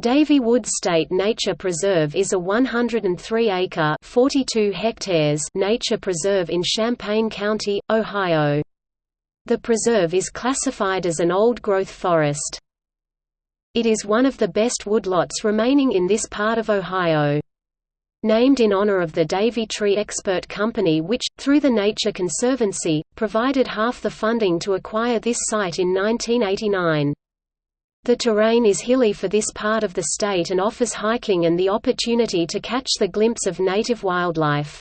Davey Wood State Nature Preserve is a 103-acre (42 hectares) nature preserve in Champaign County, Ohio. The preserve is classified as an old-growth forest. It is one of the best woodlots remaining in this part of Ohio. Named in honor of the Davey Tree Expert Company which, through the Nature Conservancy, provided half the funding to acquire this site in 1989. The terrain is hilly for this part of the state and offers hiking and the opportunity to catch the glimpse of native wildlife.